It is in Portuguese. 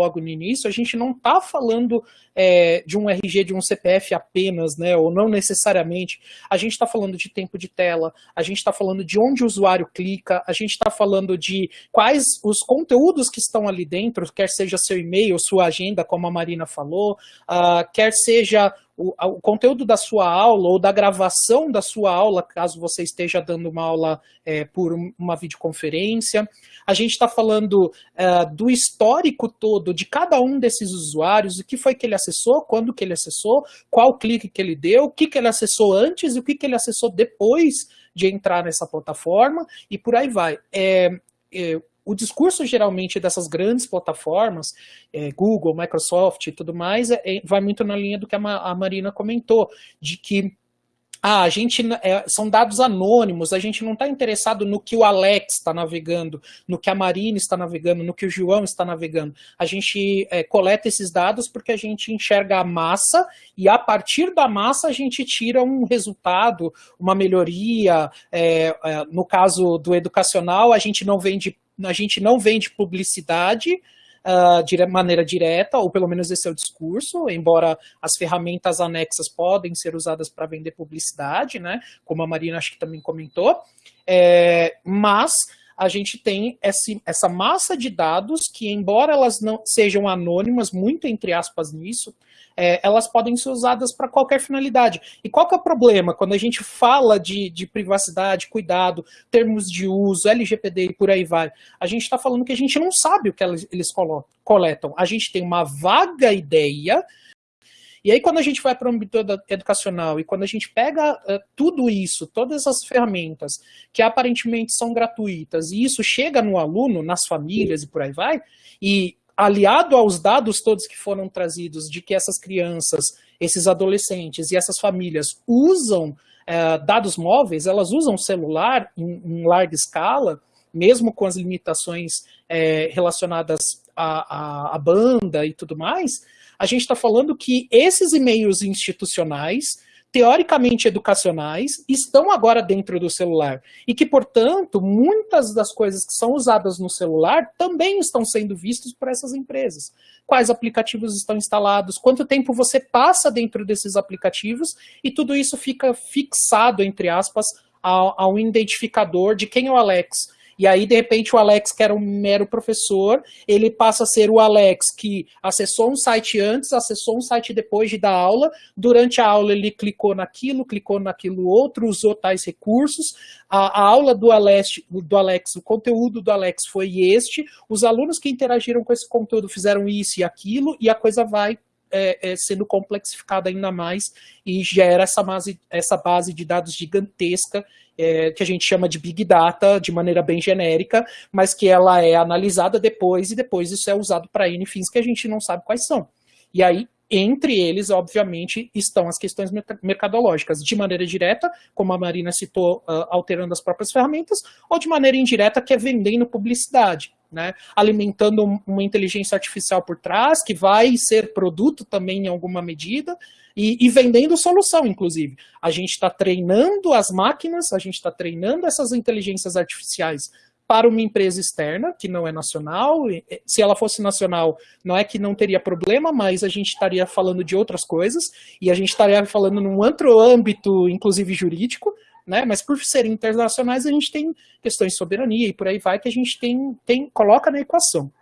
logo no início, a gente não está falando é, de um RG, de um CPF apenas, né, ou não necessariamente. A gente está falando de tempo de tela, a gente está falando de onde o usuário clica, a gente está falando de quais os conteúdos que estão ali dentro, quer seja seu e-mail, sua agenda, como a Marina falou, uh, quer seja o, o, conteúdo da sua aula ou da gravação da sua aula, caso você esteja dando uma aula é, por uma videoconferência. A gente está falando é, do histórico todo de cada um desses usuários, o que foi que ele acessou, quando que ele acessou, qual clique que ele deu, o que, que ele acessou antes e o que, que ele acessou depois de entrar nessa plataforma, e por aí vai. É, é, o discurso geralmente dessas grandes plataformas, é, Google, Microsoft e tudo mais, é, é vai muito na linha do que a, a Marina comentou, de que ah, a gente é, são dados anônimos, a gente não está interessado no que o Alex está navegando, no que a Marina está navegando, no que o João está navegando. A gente é, coleta esses dados porque a gente enxerga a massa e a partir da massa a gente tira um resultado, uma melhoria. É, é no caso do educacional, a gente não vende a gente não vende publicidade uh, de maneira direta, ou pelo menos esse é o discurso, embora as ferramentas anexas podem ser usadas para vender publicidade, né, como a Marina acho que também comentou, é, mas a gente tem esse, essa massa de dados que, embora elas não sejam anônimas, muito entre aspas nisso, é, elas podem ser usadas para qualquer finalidade. E qual que é o problema quando a gente fala de, de privacidade, cuidado, termos de uso, LGPD e por aí vai? A gente está falando que a gente não sabe o que eles coletam. A gente tem uma vaga ideia e aí, quando a gente vai para o âmbito educacional e quando a gente pega uh, tudo isso, todas as ferramentas que aparentemente são gratuitas, e isso chega no aluno, nas famílias e por aí vai, e aliado aos dados todos que foram trazidos de que essas crianças, esses adolescentes e essas famílias usam uh, dados móveis, elas usam celular em, em larga escala, mesmo com as limitações é, relacionadas à, à, banda e tudo mais, a gente está falando que esses e-mails institucionais, teoricamente educacionais, estão agora dentro do celular. E que, portanto, muitas das coisas que são usadas no celular também estão sendo vistas por essas empresas. Quais aplicativos estão instalados, quanto tempo você passa dentro desses aplicativos, e tudo isso fica fixado, entre aspas, a, a um identificador de quem é o Alex, e aí, de repente, o Alex, que era um mero professor, ele passa a ser o Alex que acessou um site antes, acessou um site depois de dar aula. Durante a aula, ele clicou naquilo, clicou naquilo outro, usou tais recursos. A, a aula do Alex, do Alex, o conteúdo do Alex foi este. Os alunos que interagiram com esse conteúdo fizeram isso e aquilo, e a coisa vai é, é, sendo complexificada ainda mais e gera essa base, essa base de dados gigantesca é, que a gente chama de Big Data de maneira bem genérica, mas que ela é analisada depois e depois isso é usado para N fins que a gente não sabe quais são. E aí, entre eles, obviamente, estão as questões mercadológicas, de maneira direta, como a Marina citou, uh, alterando as próprias ferramentas, ou de maneira indireta, que é vendendo publicidade né, alimentando uma inteligência artificial por trás, que vai ser produto também em alguma medida, e, e vendendo solução, inclusive. A gente está treinando as máquinas, a gente está treinando essas inteligências artificiais para uma empresa externa, que não é nacional. Se ela fosse nacional, não é que não teria problema, mas a gente estaria falando de outras coisas, e a gente estaria falando num outro âmbito, inclusive jurídico, né? Mas por serem internacionais, a gente tem questões de soberania e por aí vai que a gente tem, tem coloca na equação.